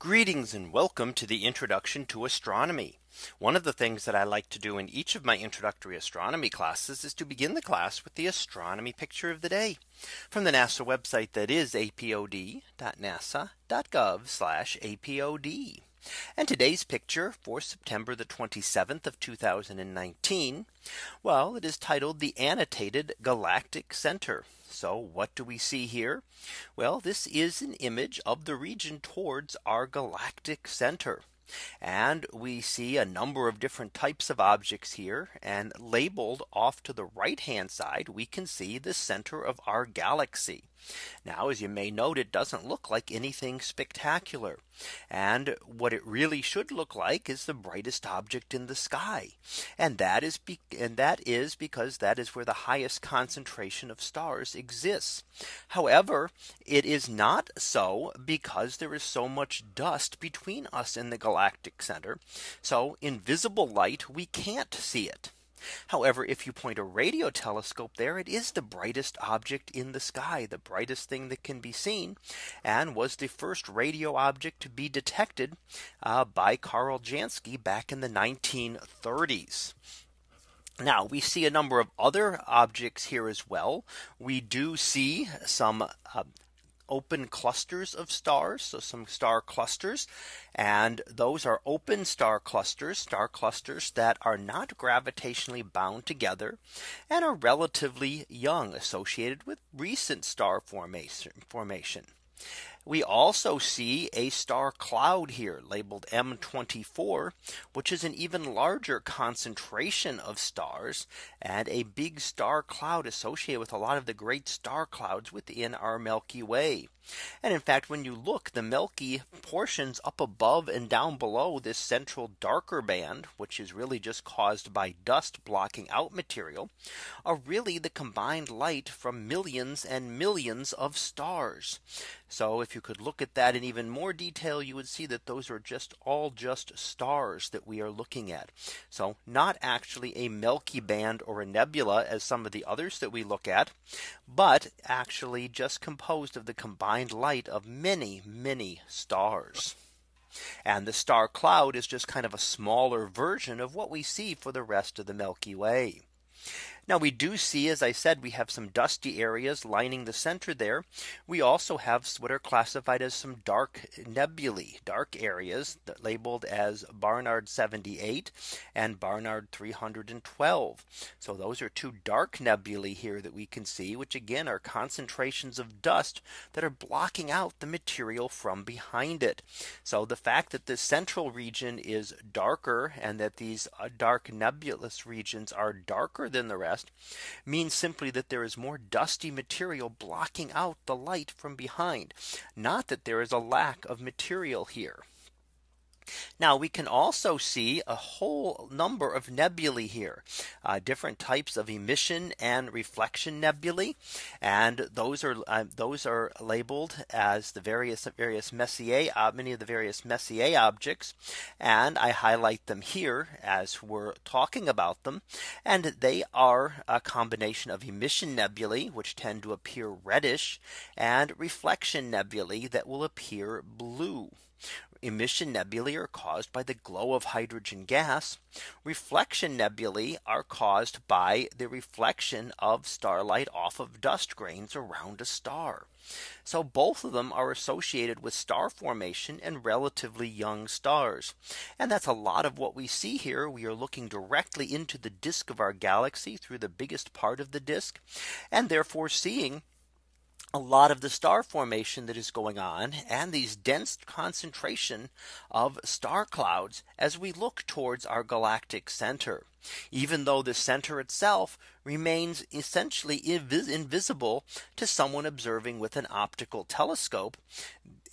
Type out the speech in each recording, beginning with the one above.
Greetings and welcome to the introduction to astronomy. One of the things that I like to do in each of my introductory astronomy classes is to begin the class with the astronomy picture of the day from the NASA website that is apod.nasa.gov apod. And today's picture for September the 27th of 2019. Well, it is titled the annotated galactic center. So what do we see here? Well, this is an image of the region towards our galactic center. And we see a number of different types of objects here and labeled off to the right hand side, we can see the center of our galaxy. Now, as you may note, it doesn't look like anything spectacular. And what it really should look like is the brightest object in the sky. And that is and that is because that is where the highest concentration of stars exists. However, it is not so because there is so much dust between us and the galactic center. So invisible light, we can't see it. However, if you point a radio telescope there, it is the brightest object in the sky, the brightest thing that can be seen, and was the first radio object to be detected uh, by Carl Jansky back in the 1930s. Now we see a number of other objects here as well. We do see some uh, open clusters of stars. So some star clusters and those are open star clusters, star clusters that are not gravitationally bound together and are relatively young associated with recent star formation formation. We also see a star cloud here labeled M24, which is an even larger concentration of stars and a big star cloud associated with a lot of the great star clouds within our Milky Way. And in fact, when you look the Milky portions up above and down below this central darker band, which is really just caused by dust blocking out material, are really the combined light from millions and millions of stars. So if you could look at that in even more detail, you would see that those are just all just stars that we are looking at. So not actually a Milky band or a nebula as some of the others that we look at, but actually just composed of the combined light of many, many stars. And the star cloud is just kind of a smaller version of what we see for the rest of the Milky Way. Now we do see, as I said, we have some dusty areas lining the center there. We also have what are classified as some dark nebulae, dark areas labeled as Barnard 78 and Barnard 312. So those are two dark nebulae here that we can see, which again are concentrations of dust that are blocking out the material from behind it. So the fact that the central region is darker and that these uh, dark nebulous regions are darker than the rest means simply that there is more dusty material blocking out the light from behind. Not that there is a lack of material here. Now we can also see a whole number of nebulae here, uh, different types of emission and reflection nebulae. And those are uh, those are labeled as the various various Messier, uh, many of the various Messier objects. And I highlight them here as we're talking about them. And they are a combination of emission nebulae, which tend to appear reddish, and reflection nebulae that will appear blue. Emission nebulae are caused by the glow of hydrogen gas. Reflection nebulae are caused by the reflection of starlight off of dust grains around a star. So both of them are associated with star formation and relatively young stars. And that's a lot of what we see here. We are looking directly into the disk of our galaxy through the biggest part of the disk and therefore seeing a lot of the star formation that is going on and these dense concentration of star clouds as we look towards our galactic center. Even though the center itself remains essentially invis invisible to someone observing with an optical telescope.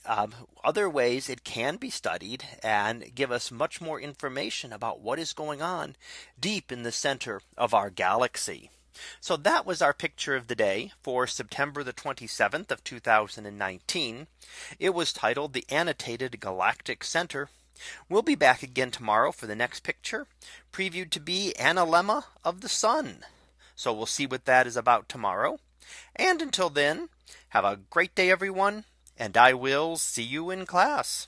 Um, other ways it can be studied and give us much more information about what is going on deep in the center of our galaxy. So that was our picture of the day for September the 27th of 2019. It was titled the annotated galactic center. We'll be back again tomorrow for the next picture previewed to be analemma of the sun. So we'll see what that is about tomorrow. And until then, have a great day, everyone. And I will see you in class.